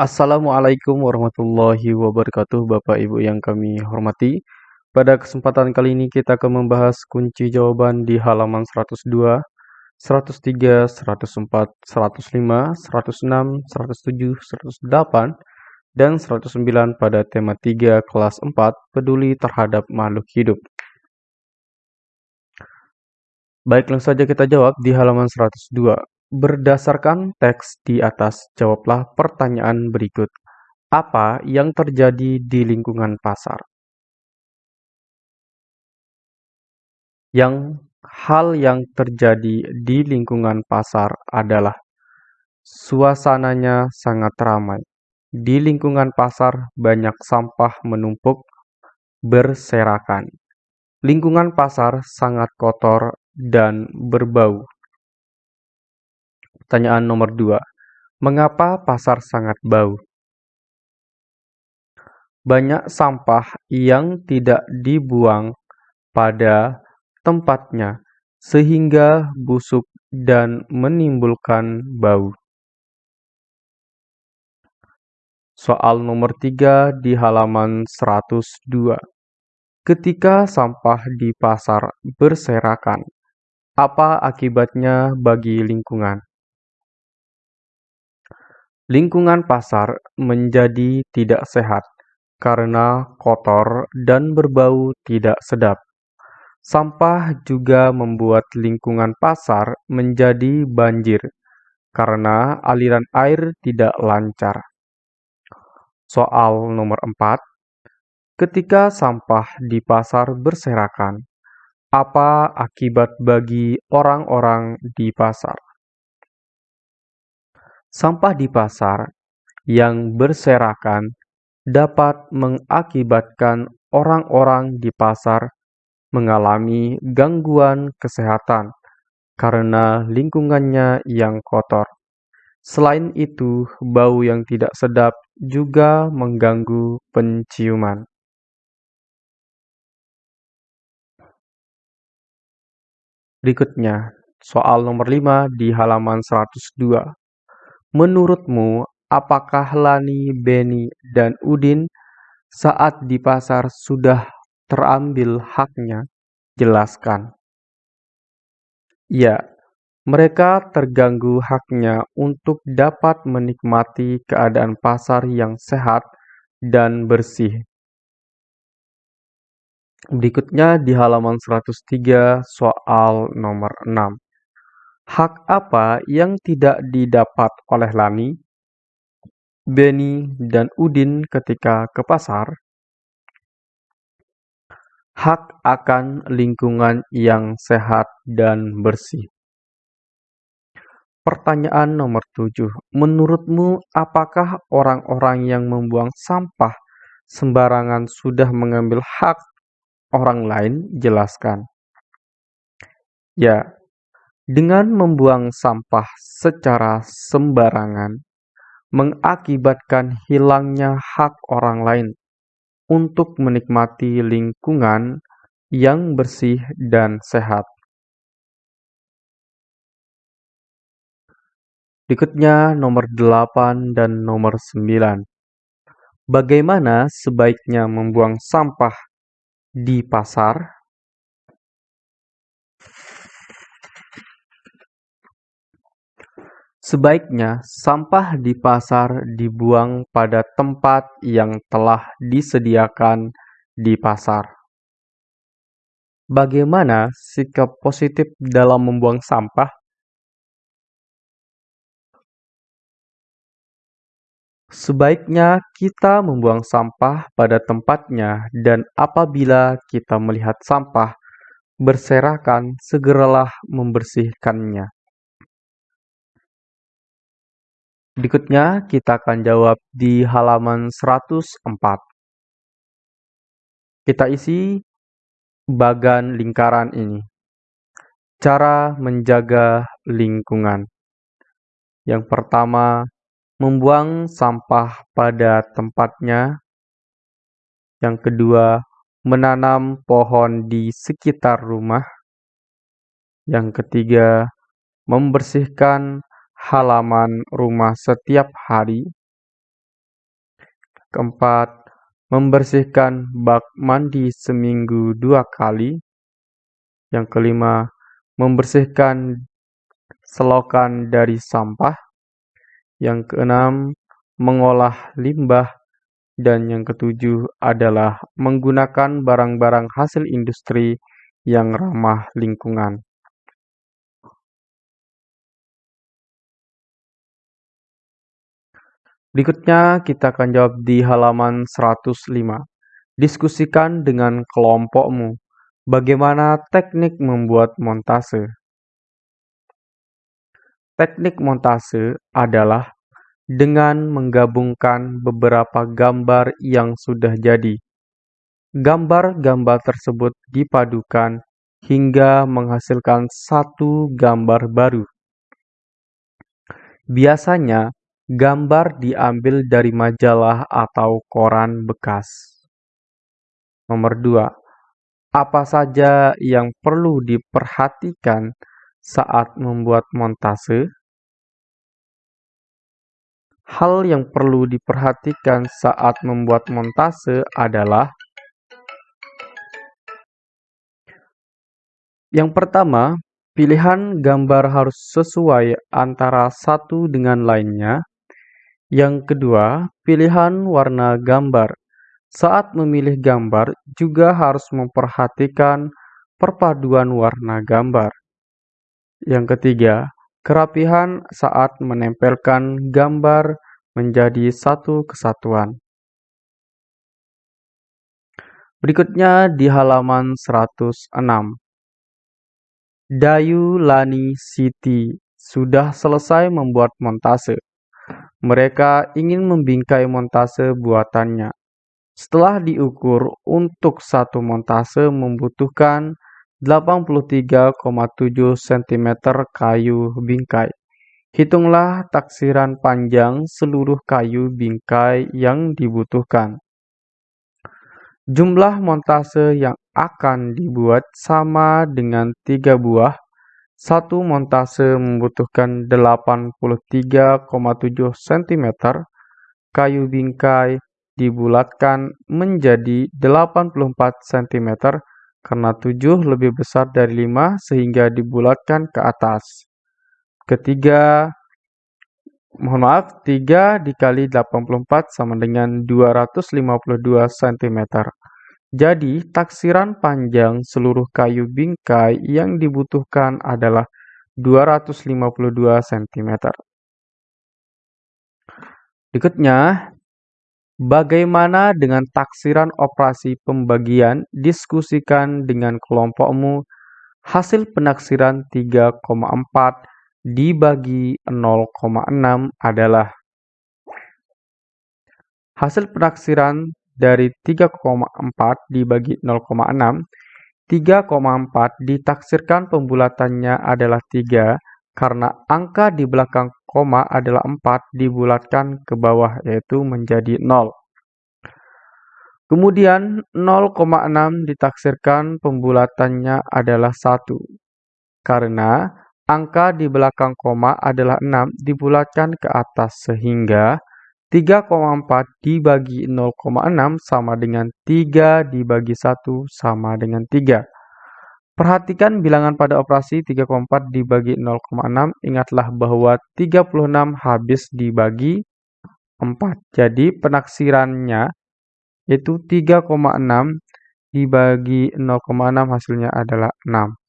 Assalamualaikum warahmatullahi wabarakatuh Bapak Ibu yang kami hormati Pada kesempatan kali ini kita akan membahas kunci jawaban di halaman 102 103, 104, 105, 106, 107, 108, dan 109 pada tema 3 kelas 4 peduli terhadap makhluk hidup. Baik, langsung saja kita jawab di halaman 102. Berdasarkan teks di atas, jawablah pertanyaan berikut. Apa yang terjadi di lingkungan pasar? Yang hal yang terjadi di lingkungan pasar adalah suasananya sangat ramai. Di lingkungan pasar banyak sampah menumpuk berserakan. Lingkungan pasar sangat kotor dan berbau. Pertanyaan nomor dua. Mengapa pasar sangat bau? Banyak sampah yang tidak dibuang pada tempatnya sehingga busuk dan menimbulkan bau. Soal nomor tiga di halaman 102. Ketika sampah di pasar berserakan, apa akibatnya bagi lingkungan? Lingkungan pasar menjadi tidak sehat karena kotor dan berbau tidak sedap. Sampah juga membuat lingkungan pasar menjadi banjir karena aliran air tidak lancar. Soal nomor 4. Ketika sampah di pasar berserakan, apa akibat bagi orang-orang di pasar? Sampah di pasar yang berserakan dapat mengakibatkan orang-orang di pasar mengalami gangguan kesehatan karena lingkungannya yang kotor. Selain itu, bau yang tidak sedap juga mengganggu penciuman. Berikutnya, soal nomor 5 di halaman 102. Menurutmu, apakah Lani, Beni, dan Udin saat di pasar sudah terambil haknya? Jelaskan. Ya, mereka terganggu haknya untuk dapat menikmati keadaan pasar yang sehat dan bersih. Berikutnya di halaman 103 soal nomor 6. Hak apa yang tidak didapat oleh Lani, Beni, dan Udin ketika ke pasar? Hak akan lingkungan yang sehat dan bersih. Pertanyaan nomor 7. Menurutmu, apakah orang-orang yang membuang sampah sembarangan sudah mengambil hak orang lain? Jelaskan. Ya, dengan membuang sampah secara sembarangan mengakibatkan hilangnya hak orang lain untuk menikmati lingkungan yang bersih dan sehat. Berikutnya nomor 8 dan nomor 9. Bagaimana sebaiknya membuang sampah di pasar? Sebaiknya sampah di pasar dibuang pada tempat yang telah disediakan di pasar. Bagaimana sikap positif dalam membuang sampah? Sebaiknya kita membuang sampah pada tempatnya dan apabila kita melihat sampah berserakan, segeralah membersihkannya. Berikutnya kita akan jawab di halaman 104. Kita isi bagan lingkaran ini. Cara menjaga lingkungan. Yang pertama, membuang sampah pada tempatnya. Yang kedua, menanam pohon di sekitar rumah. Yang ketiga, membersihkan halaman rumah setiap hari. Keempat, membersihkan bak mandi seminggu dua kali. Yang kelima, membersihkan selokan dari sampah. Yang keenam, mengolah limbah. Dan yang ketujuh adalah menggunakan barang-barang hasil industri yang ramah lingkungan. Berikutnya kita akan jawab di halaman 105. Diskusikan dengan kelompokmu bagaimana teknik membuat montase. Teknik montase adalah dengan menggabungkan beberapa gambar yang sudah jadi. Gambar-gambar tersebut dipadukan hingga menghasilkan satu gambar baru. Biasanya, Gambar diambil dari majalah atau koran bekas. Nomor 2. Apa saja yang perlu diperhatikan saat membuat montase? Hal yang perlu diperhatikan saat membuat montase adalah Yang pertama, pilihan gambar harus sesuai antara satu dengan lainnya. Yang kedua, pilihan warna gambar. Saat memilih gambar, juga harus memperhatikan perpaduan warna gambar. Yang ketiga, kerapihan saat menempelkan gambar menjadi satu kesatuan. Berikutnya di halaman 106. Dayu Lani Siti sudah selesai membuat montase. Mereka ingin membingkai montase buatannya. Setelah diukur, untuk satu montase membutuhkan 83,7 cm kayu bingkai. Hitunglah taksiran panjang seluruh kayu bingkai yang dibutuhkan. Jumlah montase yang akan dibuat sama dengan tiga buah satu montase membutuhkan 83,7 cm. Kayu bingkai dibulatkan menjadi 84 cm karena 7 lebih besar dari 5 sehingga dibulatkan ke atas. Ketiga, mohon maaf, 3 dikali 84 sama dengan 252 cm. Jadi, taksiran panjang seluruh kayu bingkai yang dibutuhkan adalah 252 cm. Berikutnya, bagaimana dengan taksiran operasi pembagian? Diskusikan dengan kelompokmu. Hasil penaksiran 3,4 dibagi 0,6 adalah Hasil penaksiran dari 3,4 dibagi 0,6, 3,4 ditaksirkan pembulatannya adalah 3 karena angka di belakang koma adalah 4 dibulatkan ke bawah yaitu menjadi 0. Kemudian 0,6 ditaksirkan pembulatannya adalah 1 karena angka di belakang koma adalah 6 dibulatkan ke atas sehingga 3,4 dibagi 0,6 sama dengan 3 dibagi 1 sama dengan 3. Perhatikan bilangan pada operasi 3,4 dibagi 0,6. Ingatlah bahwa 36 habis dibagi 4. Jadi penaksirannya itu 3,6 dibagi 0,6 hasilnya adalah 6.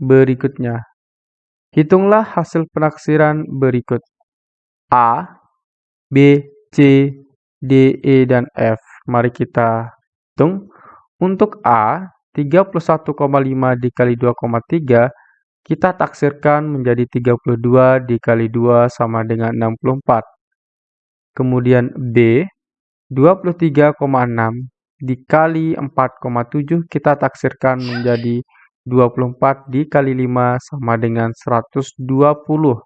Berikutnya. Hitunglah hasil penaksiran berikut. A, B, C, D, E, dan F. Mari kita hitung. Untuk A, 31,5 dikali 2,3 kita taksirkan menjadi 32 dikali 2 sama dengan 64. Kemudian B, 23,6 dikali 4,7 kita taksirkan menjadi 24 dikali 5 sama dengan 120.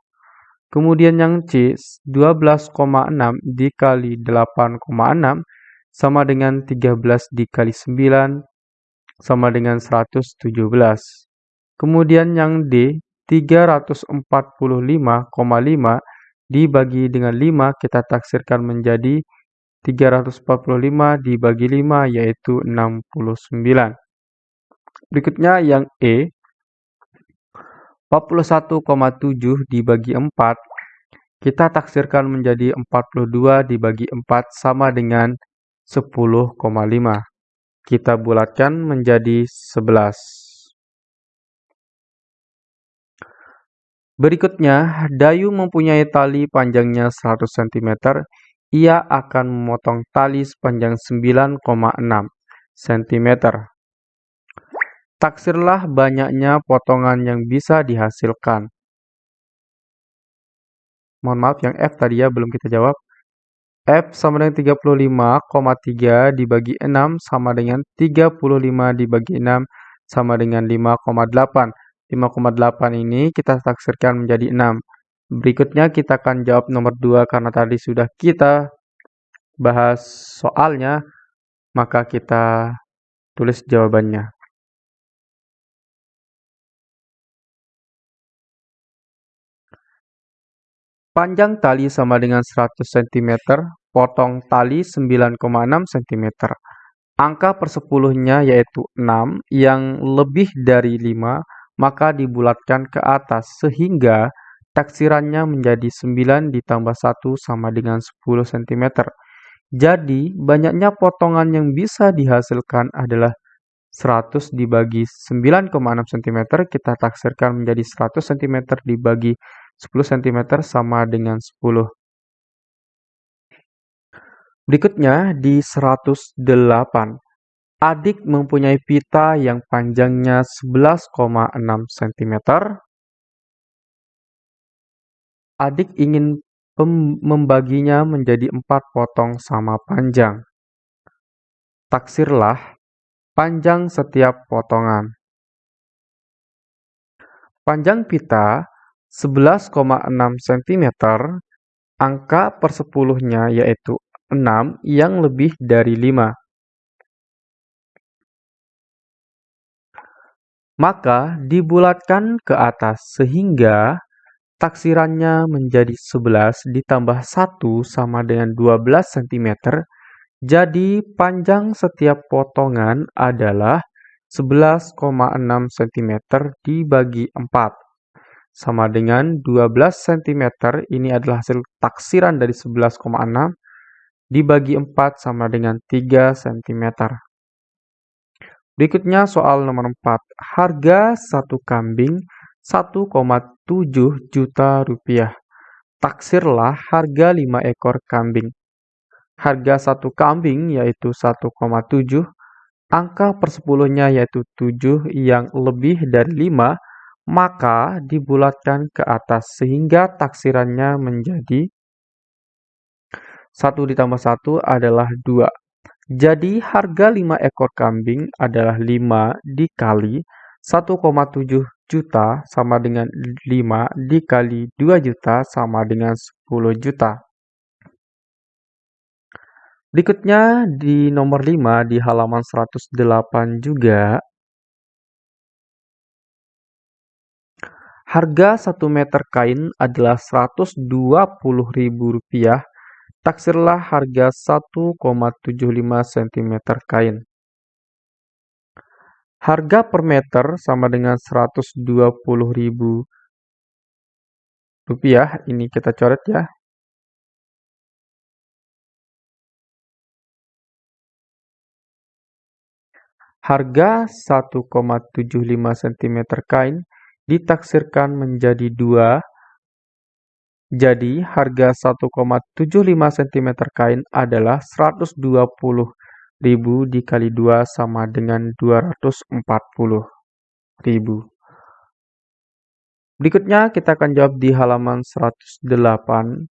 Kemudian yang C, 12,6 dikali 8,6 sama dengan 13 dikali 9 sama dengan 117. Kemudian yang D, 345,5 dibagi dengan 5 kita taksirkan menjadi 345 dibagi 5 yaitu 69. Berikutnya yang E, 41,7 dibagi 4 kita taksirkan menjadi 42 dibagi 4 sama dengan 10,5. Kita bulatkan menjadi 11. Berikutnya, Dayu mempunyai tali panjangnya 100 cm. Ia akan memotong tali sepanjang 9,6 cm. Taksirlah banyaknya potongan yang bisa dihasilkan. Mohon maaf, yang F tadi ya belum kita jawab. F sama dengan 35,3 dibagi 6 sama dengan 35 dibagi 6 sama dengan 5,8. 5,8 ini kita taksirkan menjadi 6. Berikutnya kita akan jawab nomor 2 karena tadi sudah kita bahas soalnya, maka kita tulis jawabannya. Panjang tali sama dengan 100 cm, potong tali 9,6 cm. Angka persepuluhnya yaitu 6, yang lebih dari 5, maka dibulatkan ke atas sehingga taksirannya menjadi 9 ditambah 1 sama dengan 10 cm. Jadi, banyaknya potongan yang bisa dihasilkan adalah 100 dibagi 9,6 cm, kita taksirkan menjadi 100 cm dibagi 10 cm sama dengan 10. Berikutnya di 108. Adik mempunyai pita yang panjangnya 11,6 cm. Adik ingin membaginya menjadi empat potong sama panjang. Taksirlah panjang setiap potongan. Panjang pita 11,6 cm, angka persepuluhnya yaitu 6 yang lebih dari 5. Maka dibulatkan ke atas sehingga taksirannya menjadi 11 ditambah 1 sama dengan 12 cm. Jadi panjang setiap potongan adalah 11,6 cm dibagi 4 sama dengan 12 cm. Ini adalah hasil taksiran dari 11,6 dibagi 4 sama dengan 3 cm. Berikutnya soal nomor 4. Harga satu kambing 1,7 juta rupiah. Taksirlah harga 5 ekor kambing. Harga satu kambing yaitu 1,7 angka persepuluhnya yaitu 7 yang lebih dari 5 maka dibulatkan ke atas sehingga taksirannya menjadi 1 ditambah 1 adalah 2. Jadi harga 5 ekor kambing adalah 5 dikali 1,7 juta sama dengan 5 dikali 2 juta sama dengan 10 juta. Berikutnya di nomor 5 di halaman 108 juga Harga satu meter kain adalah Rp120.000. Taksirlah harga 1,75 cm kain. Harga per meter sama dengan Rp120.000. Ini kita coret ya. Harga 1,75 cm kain ditaksirkan menjadi dua, jadi harga 1,75 cm kain adalah 120.000 dikali 2 sama dengan 240.000. Berikutnya kita akan jawab di halaman 108.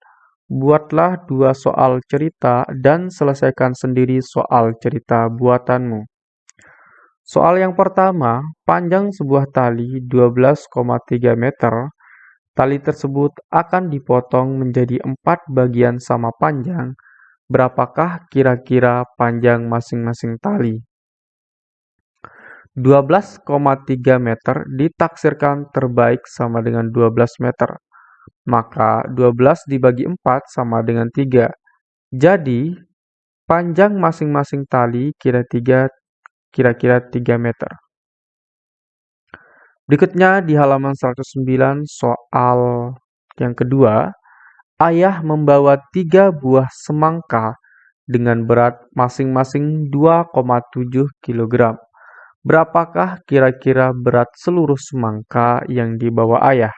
Buatlah dua soal cerita dan selesaikan sendiri soal cerita buatanmu. Soal yang pertama, panjang sebuah tali 12,3 meter. Tali tersebut akan dipotong menjadi empat bagian sama panjang. Berapakah kira-kira panjang masing-masing tali? 12,3 meter ditaksirkan terbaik sama dengan 12 meter. Maka 12 dibagi 4 sama dengan 3. Jadi, panjang masing-masing tali kira-kira kira-kira 3 meter. Berikutnya di halaman 109 soal yang kedua, ayah membawa tiga buah semangka dengan berat masing-masing 2,7 kg. Berapakah kira-kira berat seluruh semangka yang dibawa ayah?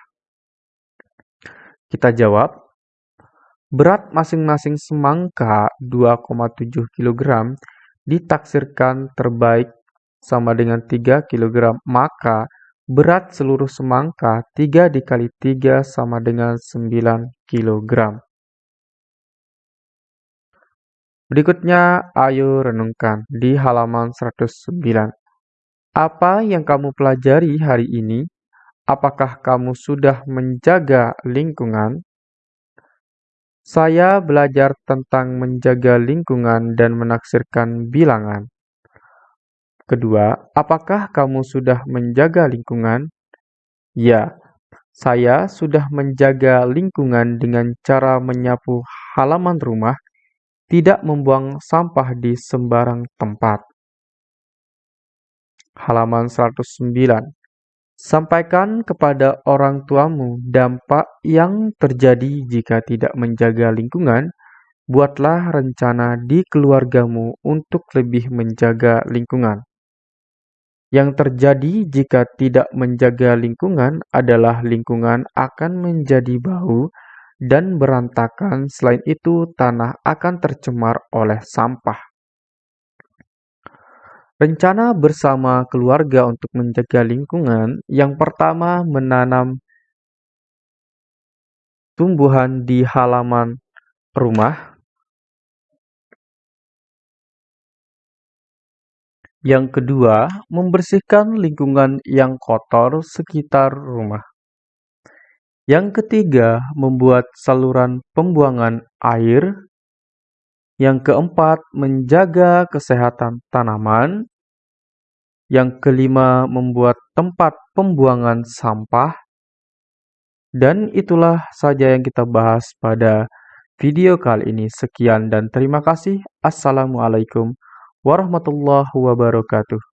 Kita jawab, berat masing-masing semangka 2,7 kg ditaksirkan terbaik sama dengan 3 kg, maka Berat seluruh semangka 3 dikali 3 sama dengan 9 kg. Berikutnya, ayo renungkan di halaman 109. Apa yang kamu pelajari hari ini? Apakah kamu sudah menjaga lingkungan? Saya belajar tentang menjaga lingkungan dan menaksirkan bilangan. Kedua, apakah kamu sudah menjaga lingkungan? Ya, saya sudah menjaga lingkungan dengan cara menyapu halaman rumah, tidak membuang sampah di sembarang tempat. Halaman 109. Sampaikan kepada orang tuamu dampak yang terjadi jika tidak menjaga lingkungan. Buatlah rencana di keluargamu untuk lebih menjaga lingkungan. Yang terjadi jika tidak menjaga lingkungan adalah lingkungan akan menjadi bau dan berantakan. Selain itu, tanah akan tercemar oleh sampah. Rencana bersama keluarga untuk menjaga lingkungan yang pertama menanam tumbuhan di halaman rumah Yang kedua, membersihkan lingkungan yang kotor sekitar rumah. Yang ketiga, membuat saluran pembuangan air. Yang keempat, menjaga kesehatan tanaman. Yang kelima, membuat tempat pembuangan sampah. Dan itulah saja yang kita bahas pada video kali ini. Sekian dan terima kasih. Assalamualaikum warahmatullahi wabarakatuh.